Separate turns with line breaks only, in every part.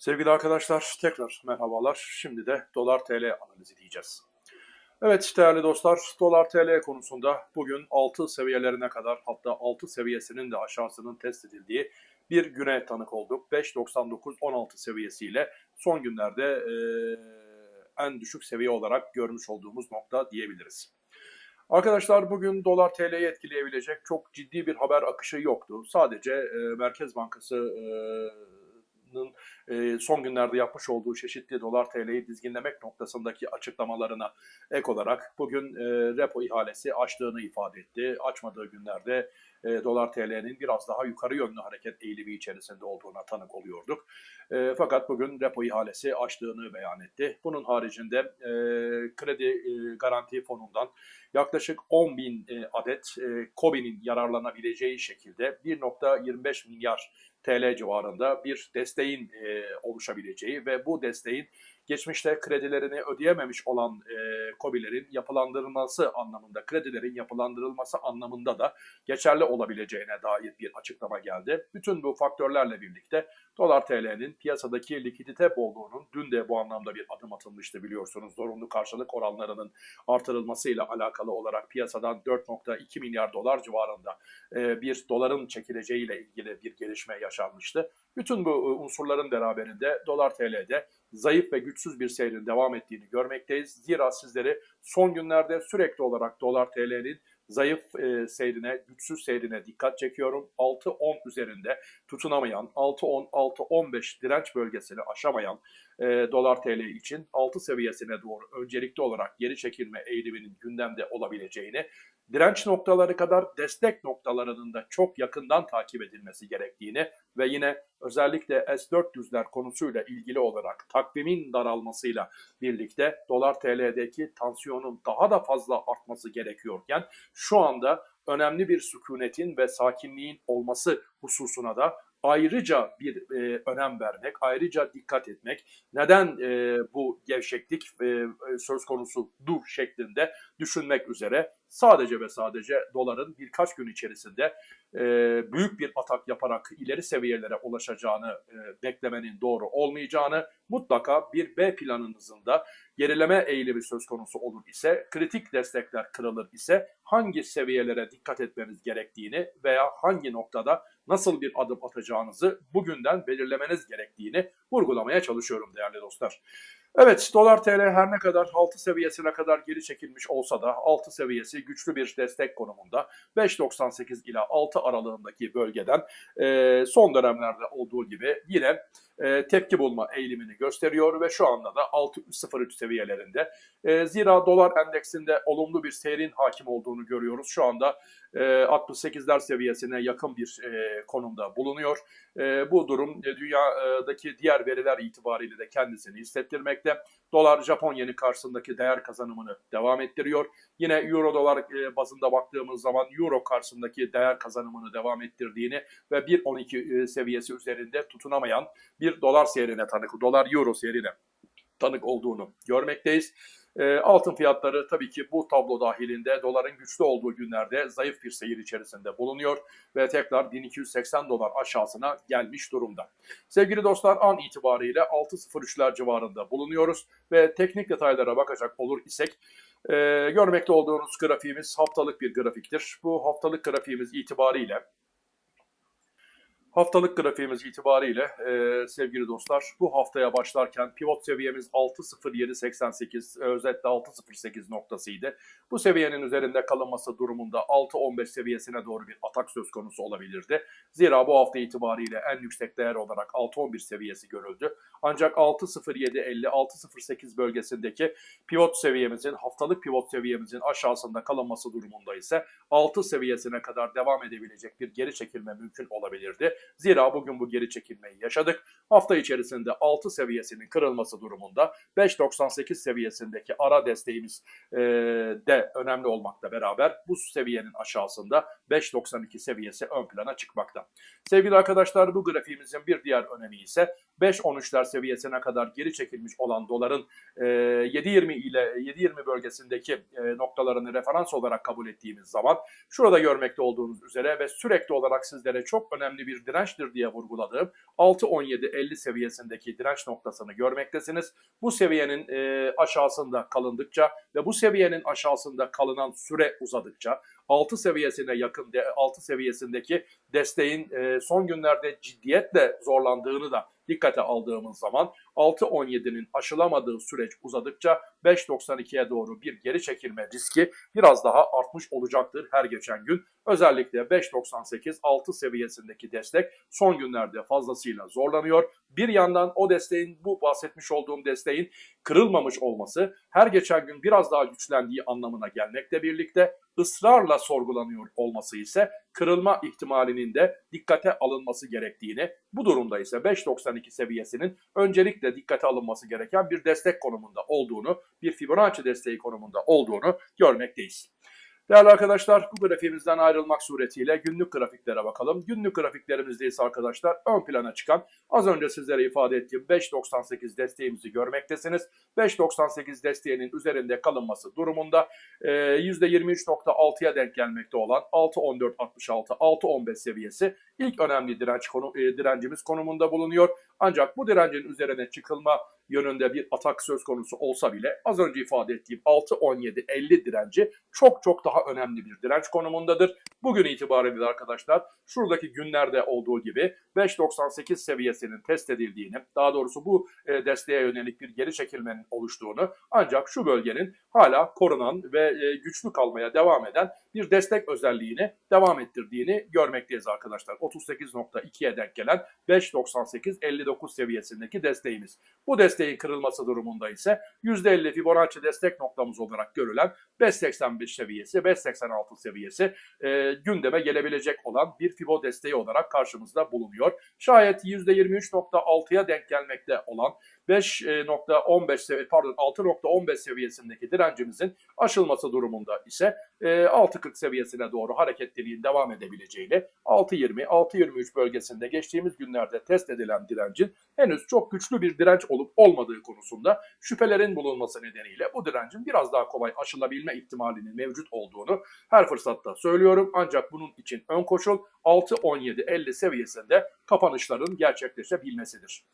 Sevgili arkadaşlar tekrar merhabalar. Şimdi de dolar TL analizi diyeceğiz. Evet değerli dostlar dolar TL konusunda bugün 6 seviyelerine kadar hatta 6 seviyesinin de aşağısının test edildiği bir güne tanık olduk. 5.99-16 seviyesiyle son günlerde e, en düşük seviye olarak görmüş olduğumuz nokta diyebiliriz. Arkadaşlar bugün dolar TL'yi etkileyebilecek çok ciddi bir haber akışı yoktu. Sadece e, Merkez Bankası e, son günlerde yapmış olduğu çeşitli dolar TL'yi dizginlemek noktasındaki açıklamalarına ek olarak bugün repo ihalesi açtığını ifade etti. Açmadığı günlerde dolar TL'nin biraz daha yukarı yönlü hareket eğilimi içerisinde olduğuna tanık oluyorduk. fakat bugün repo ihalesi açtığını beyan etti. Bunun haricinde kredi garanti fonundan yaklaşık 10 bin adet e, COBİ'nin yararlanabileceği şekilde 1.25 milyar TL civarında bir desteğin e, oluşabileceği ve bu desteğin geçmişte kredilerini ödeyememiş olan e, COBİ'lerin yapılandırılması anlamında, kredilerin yapılandırılması anlamında da geçerli olabileceğine dair bir açıklama geldi. Bütün bu faktörlerle birlikte dolar TL'nin piyasadaki likidite bolluğunun dün de bu anlamda bir adım atılmıştı biliyorsunuz. Zorunlu karşılık oranlarının artırılmasıyla alakalı olarak piyasadan 4.2 milyar dolar civarında e, bir doların çekileceğiyle ilgili bir gelişme yaşanmıştı. Bütün bu e, unsurların beraberinde dolar TL'de zayıf ve güçsüz bir seyrin devam ettiğini görmekteyiz. Zira sizleri son günlerde sürekli olarak dolar TL'nin zayıf e, seyrine, güçsüz seyrine dikkat çekiyorum. 6-10 üzerinde tutunamayan, 6-10-6-15 direnç bölgesini aşamayan e, dolar TL için 6 seviyesine doğru öncelikli olarak geri çekilme eğiliminin gündemde olabileceğini direnç noktaları kadar destek noktalarının da çok yakından takip edilmesi gerektiğini ve yine özellikle S-400'ler konusuyla ilgili olarak takvimin daralmasıyla birlikte dolar TL'deki tansiyonun daha da fazla artması gerekiyorken şu anda önemli bir sükunetin ve sakinliğin olması hususuna da ayrıca bir e, önem vermek, ayrıca dikkat etmek, neden e, bu gevşeklik e, söz konusu dur şeklinde düşünmek üzere sadece ve sadece doların birkaç gün içerisinde e, büyük bir atak yaparak ileri seviyelere ulaşacağını e, beklemenin doğru olmayacağını, mutlaka bir B planınızın da gerileme eğilimi söz konusu olur ise, kritik destekler kırılır ise hangi seviyelere dikkat etmeniz gerektiğini veya hangi noktada nasıl bir adım atacağınızı bugünden belirlemeniz gerektiğini vurgulamaya çalışıyorum değerli dostlar. Evet dolar TL her ne kadar 6 seviyesine kadar geri çekilmiş olsa da 6 seviyesi güçlü bir destek konumunda. 5.98 ila 6 aralığındaki bölgeden e, son dönemlerde olduğu gibi yine e, tepki bulma eğilimini gösteriyor ve şu anda da 6.03 seviyelerinde. E, zira dolar endeksinde olumlu bir seyrin hakim olduğunu görüyoruz. Şu anda e, 68'ler seviyesine yakın bir e, konumda bulunuyor. Bu durum dünyadaki diğer veriler itibariyle de kendisini hissettirmekte. Dolar Japon yeni karşısındaki değer kazanımını devam ettiriyor. Yine euro dolar e, bazında baktığımız zaman euro karşısındaki değer kazanımını devam ettirdiğini ve 1.12 e, seviyesi üzerinde tutunamayan bir dolar seyrine tanık, dolar euro seyrine tanık olduğunu görmekteyiz. E, altın fiyatları tabii ki bu tablo dahilinde doların güçlü olduğu günlerde zayıf bir seyir içerisinde bulunuyor ve tekrar 1280 dolar aşağısına gelmiş durumda. Sevgili dostlar an itibariyle 6.03'ler civarında bulunuyoruz ve teknik detaylara bakacak olur isek e, görmekte olduğunuz grafiğimiz haftalık bir grafiktir. Bu haftalık grafiğimiz itibariyle Haftalık grafiğimiz itibariyle e, sevgili dostlar bu haftaya başlarken pivot seviyemiz 6.0788 özetle 6.08 noktasıydı. Bu seviyenin üzerinde kalınması durumunda 6.15 seviyesine doğru bir atak söz konusu olabilirdi. Zira bu hafta itibariyle en yüksek değer olarak 6.11 seviyesi görüldü. Ancak 6.0750 6.08 bölgesindeki pivot seviyemizin haftalık pivot seviyemizin aşağısında kalınması durumunda ise 6 seviyesine kadar devam edebilecek bir geri çekilme mümkün olabilirdi. Zira bugün bu geri çekilmeyi yaşadık. Hafta içerisinde 6 seviyesinin kırılması durumunda 5.98 seviyesindeki ara desteğimiz e, de önemli olmakla beraber bu seviyenin aşağısında 5.92 seviyesi ön plana çıkmakta. Sevgili arkadaşlar bu grafiğimizin bir diğer önemi ise 5.13'ler seviyesine kadar geri çekilmiş olan doların e, 7.20 ile 7.20 bölgesindeki e, noktalarını referans olarak kabul ettiğimiz zaman şurada görmekte olduğunuz üzere ve sürekli olarak sizlere çok önemli bir dirençtir diye vurguladığım 6.17.50 seviyesindeki direnç noktasını görmektesiniz. Bu seviyenin e, aşağısında kalındıkça ve bu seviyenin aşağısında kalınan süre uzadıkça 6 seviyesine yakın 6 seviyesindeki desteğin e, son günlerde ciddiyetle zorlandığını da dikkate aldığımız zaman 6.17'nin aşılamadığı süreç uzadıkça 5.92'ye doğru bir geri çekilme riski biraz daha artmış olacaktır her geçen gün. Özellikle 5.98-6 seviyesindeki destek son günlerde fazlasıyla zorlanıyor. Bir yandan o desteğin bu bahsetmiş olduğum desteğin kırılmamış olması her geçen gün biraz daha güçlendiği anlamına gelmekle birlikte ısrarla sorgulanıyor olması ise kırılma ihtimalinin de dikkate alınması gerektiğini, bu durumda ise 5.92 seviyesinin öncelikle dikkate alınması gereken bir destek konumunda olduğunu, bir Fibonacci desteği konumunda olduğunu görmekteyiz. Değerli arkadaşlar bu grafiğimizden ayrılmak suretiyle günlük grafiklere bakalım. Günlük grafiklerimizde ise arkadaşlar ön plana çıkan az önce sizlere ifade ettiğim 5.98 desteğimizi görmektesiniz. 5.98 desteğinin üzerinde kalınması durumunda e, %23.6'ya denk gelmekte olan 6.14.66, 6.15 seviyesi ilk önemli direnç konu, direncimiz konumunda bulunuyor. Ancak bu direncin üzerine çıkılma yönünde bir atak söz konusu olsa bile az önce ifade ettiğim 6-17-50 direnci çok çok daha önemli bir direnç konumundadır. Bugün itibariyle arkadaşlar şuradaki günlerde olduğu gibi 5.98 seviyesinin test edildiğini, daha doğrusu bu e, desteğe yönelik bir geri çekilmenin oluştuğunu ancak şu bölgenin hala korunan ve e, güçlü kalmaya devam eden bir destek özelliğini devam ettirdiğini görmekteyiz arkadaşlar. 38.2'ye denk gelen 5.98-59 seviyesindeki desteğimiz. Bu desteğin kırılması durumunda ise %50 Fibonacci destek noktamız olarak görülen 5.85 seviyesi, 5.86 seviyesi e, gündeme gelebilecek olan bir Fibo desteği olarak karşımızda bulunuyor. Şayet %23.6'ya denk gelmekte olan 5.15 pardon 6.15 seviyesindeki direncimizin aşılması durumunda ise 6.40 seviyesine doğru hareketliliğin devam edebileceğini 6.20 6.23 bölgesinde geçtiğimiz günlerde test edilen direncin henüz çok güçlü bir direnç olup olmadığı konusunda şüphelerin bulunması nedeniyle bu direncin biraz daha kolay aşılabilme ihtimalinin mevcut olduğunu her fırsatta söylüyorum. Ancak bunun için ön koşul 6.17.50 seviyesinde kapanışların gerçekleşebilmesidir.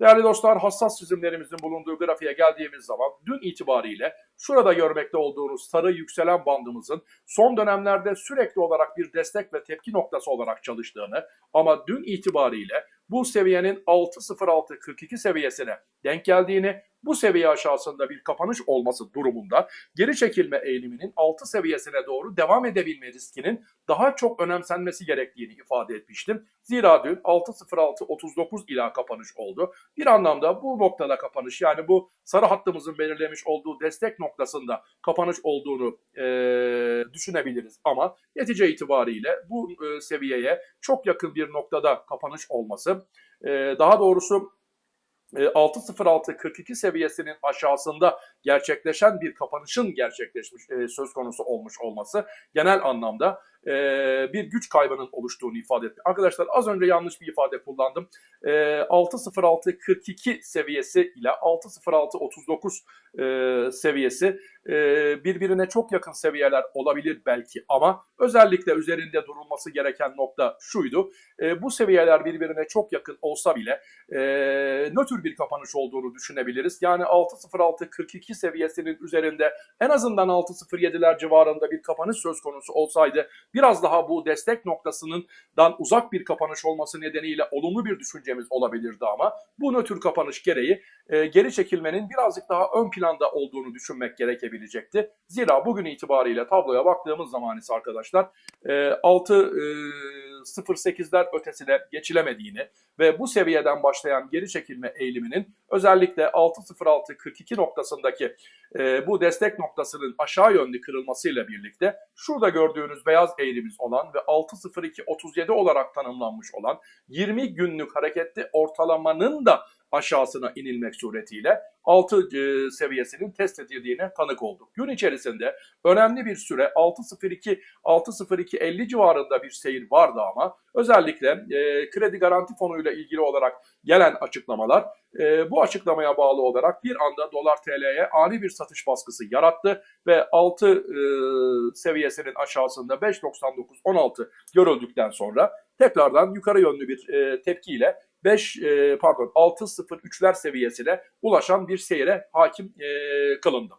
Değerli dostlar hassas çizimlerimizin bulunduğu grafiğe geldiğimiz zaman dün itibariyle şurada görmekte olduğunuz sarı yükselen bandımızın son dönemlerde sürekli olarak bir destek ve tepki noktası olarak çalıştığını ama dün itibariyle bu seviyenin 6.06.42 seviyesine denk geldiğini, bu seviye aşağısında bir kapanış olması durumunda geri çekilme eğiliminin 6 seviyesine doğru devam edebilme riskinin daha çok önemsenmesi gerektiğini ifade etmiştim. Zira dün 6.06.39 ila kapanış oldu. Bir anlamda bu noktada kapanış yani bu sarı hattımızın belirlemiş olduğu destek noktasında kapanış olduğunu e, düşünebiliriz. Ama netice itibariyle bu e, seviyeye çok yakın bir noktada kapanış olması e, daha doğrusu 6.06.42 seviyesinin aşağısında gerçekleşen bir kapanışın gerçekleşmiş söz konusu olmuş olması genel anlamda bir güç kaybının oluştuğunu ifade etti. Arkadaşlar az önce yanlış bir ifade kullandım. 6.06.42 seviyesi ile 6.06.39 seviyesi birbirine çok yakın seviyeler olabilir belki ama özellikle üzerinde durulması gereken nokta şuydu. Bu seviyeler birbirine çok yakın olsa bile nötr bir kapanış olduğunu düşünebiliriz. Yani 6.06.42 seviyesinin üzerinde en azından 6.07'ler civarında bir kapanış söz konusu olsaydı biraz daha bu destek noktasından uzak bir kapanış olması nedeniyle olumlu bir düşüncemiz olabilirdi ama bu nötr kapanış gereği e, geri çekilmenin birazcık daha ön planda olduğunu düşünmek gerekebilecekti. Zira bugün itibariyle tabloya baktığımız zaman ise arkadaşlar e, 6 e, 0.8'ler ötesine geçilemediğini ve bu seviyeden başlayan geri çekilme eğiliminin özellikle 6.06.42 noktasındaki e, bu destek noktasının aşağı yönlü kırılmasıyla birlikte şurada gördüğünüz beyaz eğrimiz olan ve 6.02.37 olarak tanımlanmış olan 20 günlük hareketli ortalamanın da aşağısına inilmek suretiyle 6 e, seviyesinin test edildiğine tanık olduk. Gün içerisinde önemli bir süre 6.02 6.02.50 civarında bir seyir vardı ama özellikle e, kredi garanti fonuyla ilgili olarak gelen açıklamalar e, bu açıklamaya bağlı olarak bir anda dolar TL'ye ani bir satış baskısı yarattı ve 6 e, seviyesinin aşağısında 5.99-16 görüldükten sonra tekrardan yukarı yönlü bir e, tepkiyle 5 e, pardon 6.03'ler seviyesine ulaşan bir seyre hakim e, kılındı.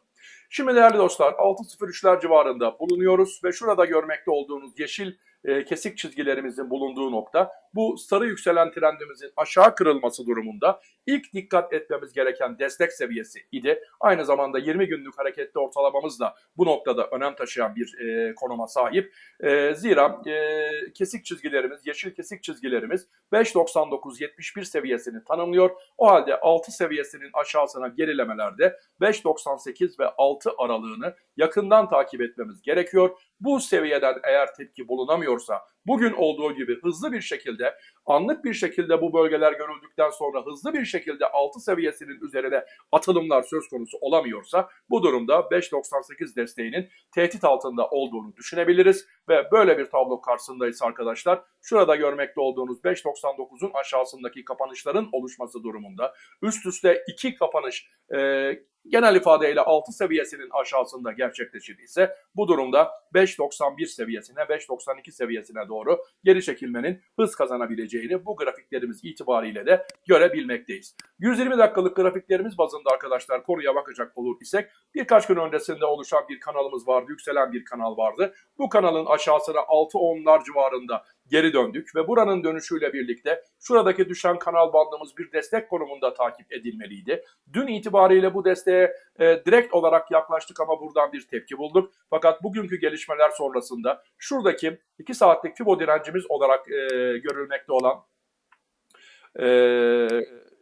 Şimdi değerli dostlar 6.03'ler civarında bulunuyoruz ve şurada görmekte olduğunuz yeşil e, kesik çizgilerimizin bulunduğu nokta bu sarı yükselen trendimizin aşağı kırılması durumunda ilk dikkat etmemiz gereken destek seviyesi idi. Aynı zamanda 20 günlük hareketli ortalamamız da bu noktada önem taşıyan bir e, konuma sahip. E, zira e, kesik çizgilerimiz, yeşil kesik çizgilerimiz 5.99-71 seviyesini tanımlıyor. O halde 6 seviyesinin aşağısına gerilemelerde 5.98 ve 6 aralığını yakından takip etmemiz gerekiyor. Bu seviyeden eğer tepki bulunamıyorsa bugün olduğu gibi hızlı bir şekilde anlık bir şekilde bu bölgeler görüldükten sonra hızlı bir şekilde 6 seviyesinin üzerine atılımlar söz konusu olamıyorsa bu durumda 5.98 desteğinin tehdit altında olduğunu düşünebiliriz ve böyle bir tablo karşısındayız arkadaşlar. Şurada görmekte olduğunuz 5.99'un aşağısındaki kapanışların oluşması durumunda üst üste iki kapanış e, genel ifadeyle 6 seviyesinin aşağısında gerçekleşir ise bu durumda 5.91 seviyesine 5.92 seviyesine doğru geri çekilmenin hız kazanabileceğini bu grafiklerimiz itibariyle de görebilmekteyiz. 120 dakikalık grafiklerimiz bazında arkadaşlar konuya bakacak olur isek birkaç gün öncesinde oluşan bir kanalımız vardı, yükselen bir kanal vardı. Bu kanalın aşağısına 6-10'lar civarında geri döndük ve buranın dönüşüyle birlikte şuradaki düşen kanal bandımız bir destek konumunda takip edilmeliydi. Dün itibariyle bu desteğe e, direkt olarak yaklaştık ama buradan bir tepki bulduk. Fakat bugünkü gelişmeler sonrasında şuradaki 2 saatlik Fibo direncimiz olarak e, görülmekte olan e,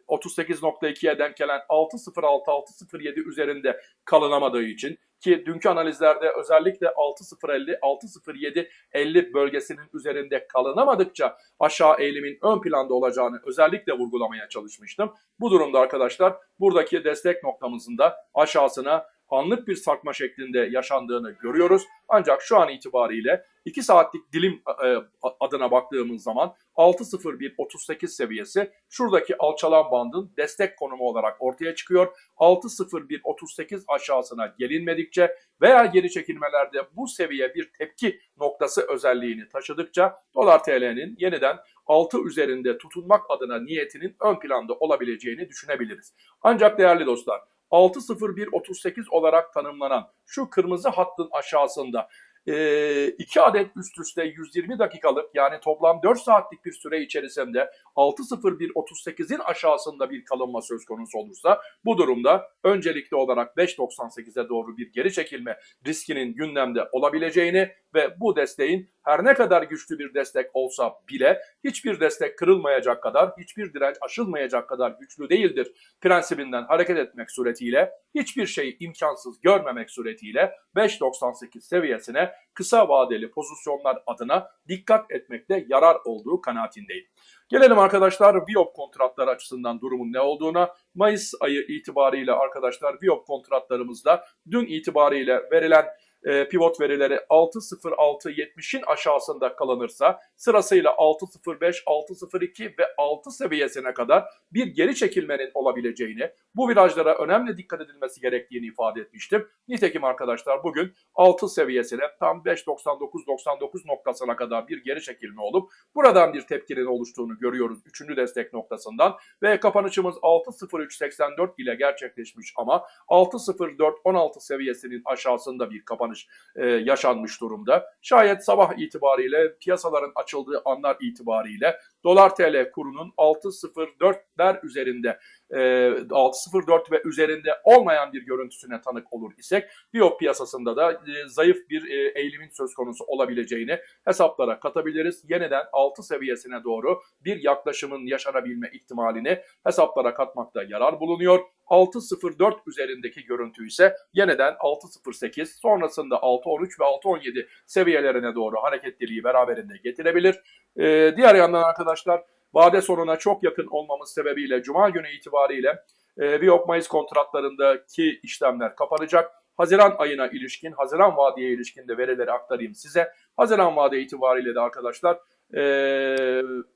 38.2'ye denk gelen 6.06-6.07 üzerinde kalınamadığı için ki dünkü analizlerde özellikle 6.050, 6.07, 50 bölgesinin üzerinde kalınamadıkça aşağı eğilimin ön planda olacağını özellikle vurgulamaya çalışmıştım. Bu durumda arkadaşlar buradaki destek noktamızın da aşağısına anlık bir sarkma şeklinde yaşandığını görüyoruz. Ancak şu an itibariyle 2 saatlik dilim e, adına baktığımız zaman 6.01.38 seviyesi şuradaki alçalan bandın destek konumu olarak ortaya çıkıyor. 6.01.38 aşağısına gelinmedikçe veya geri çekilmelerde bu seviye bir tepki noktası özelliğini taşıdıkça dolar TL'nin yeniden 6 üzerinde tutunmak adına niyetinin ön planda olabileceğini düşünebiliriz. Ancak değerli dostlar 6.01.38 olarak tanımlanan şu kırmızı hattın aşağısında e, iki adet üst üste 120 dakikalık yani toplam 4 saatlik bir süre içerisinde 6.01.38'in aşağısında bir kalınma söz konusu olursa bu durumda öncelikli olarak 5.98'e doğru bir geri çekilme riskinin gündemde olabileceğini ve bu desteğin her ne kadar güçlü bir destek olsa bile hiçbir destek kırılmayacak kadar, hiçbir direnç aşılmayacak kadar güçlü değildir prensibinden hareket etmek suretiyle, hiçbir şeyi imkansız görmemek suretiyle 5.98 seviyesine kısa vadeli pozisyonlar adına dikkat etmekte yarar olduğu kanaatindeyim. Gelelim arkadaşlar Viop kontratları açısından durumun ne olduğuna. Mayıs ayı itibariyle arkadaşlar Viop kontratlarımızda dün itibariyle verilen e, pivot verileri 6.06.70'in aşağısında kalınırsa sırasıyla 6.05, 6.02 ve 6 seviyesine kadar bir geri çekilmenin olabileceğini, bu virajlara önemli dikkat edilmesi gerektiğini ifade etmiştim. Nitekim arkadaşlar bugün 6 seviyesine tam 5.99-99 noktasına kadar bir geri çekilme olup buradan bir tepkinin oluştuğunu görüyoruz 3. destek noktasından ve kapanışımız 6.03.84 ile gerçekleşmiş ama 6.04.16 seviyesinin aşağısında bir kapanış kapanış e, yaşanmış durumda. Şayet sabah itibariyle piyasaların açıldığı anlar itibariyle dolar TL kurunun 6.04'ler üzerinde 6.04 ve üzerinde olmayan bir görüntüsüne tanık olur isek Biop piyasasında da e, zayıf bir e, eğilimin söz konusu olabileceğini hesaplara katabiliriz. Yeniden 6 seviyesine doğru bir yaklaşımın yaşanabilme ihtimalini hesaplara katmakta yarar bulunuyor. 6.04 üzerindeki görüntü ise yeniden 6.08 sonrasında 6.13 ve 6.17 seviyelerine doğru hareketliliği beraberinde getirebilir. Ee, diğer yandan arkadaşlar vade sonuna çok yakın olmamız sebebiyle Cuma günü itibariyle e, Viyop Mayıs kontratlarındaki işlemler kapanacak. Haziran ayına ilişkin, Haziran vadeye ilişkin de verileri aktarayım size. Haziran vade itibariyle de arkadaşlar e,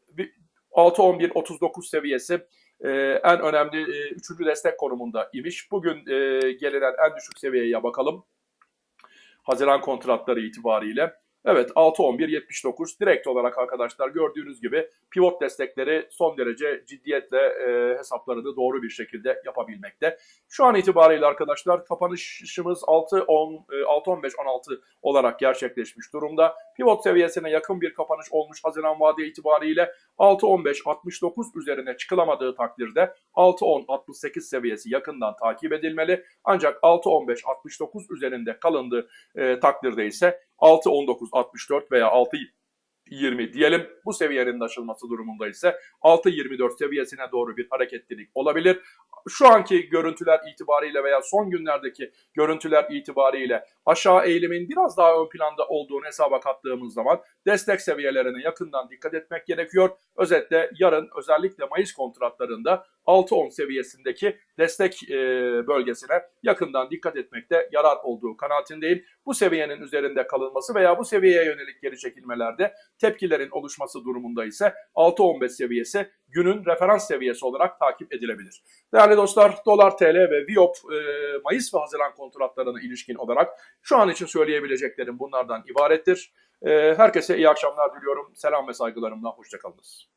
bir 6-11-39 seviyesi e, en önemli e, üçüncü destek konumunda imiş. Bugün e, gelinen en düşük seviyeye bakalım. Haziran kontratları itibariyle. Evet 6-11-79 direkt olarak arkadaşlar gördüğünüz gibi pivot destekleri son derece ciddiyetle e, hesaplarını doğru bir şekilde yapabilmekte. Şu an itibariyle arkadaşlar kapanışımız 6-10, e, 6-15-16 olarak gerçekleşmiş durumda. Pivot seviyesine yakın bir kapanış olmuş Haziran vade itibariyle 6-15-69 üzerine çıkılamadığı takdirde 6-10-68 seviyesi yakından takip edilmeli. Ancak 6-15-69 üzerinde kalındığı e, takdirde ise 6-19-64 veya 6 20 diyelim. Bu seviyenin aşılması durumunda ise 6.24 seviyesine doğru bir hareketlilik olabilir. Şu anki görüntüler itibariyle veya son günlerdeki görüntüler itibariyle aşağı eğilimin biraz daha ön planda olduğunu hesaba kattığımız zaman destek seviyelerine yakından dikkat etmek gerekiyor. Özetle yarın özellikle Mayıs kontratlarında 6-10 seviyesindeki destek e, bölgesine yakından dikkat etmekte yarar olduğu kanaatindeyim. Bu seviyenin üzerinde kalınması veya bu seviyeye yönelik geri çekilmelerde tepkilerin oluşması durumunda ise 6-15 seviyesi günün referans seviyesi olarak takip edilebilir. Değerli dostlar dolar TL ve Viyop e, Mayıs ve Haziran kontratlarına ilişkin olarak şu an için söyleyebileceklerim bunlardan ibarettir. E, herkese iyi akşamlar diliyorum. Selam ve saygılarımla hoşçakalınız.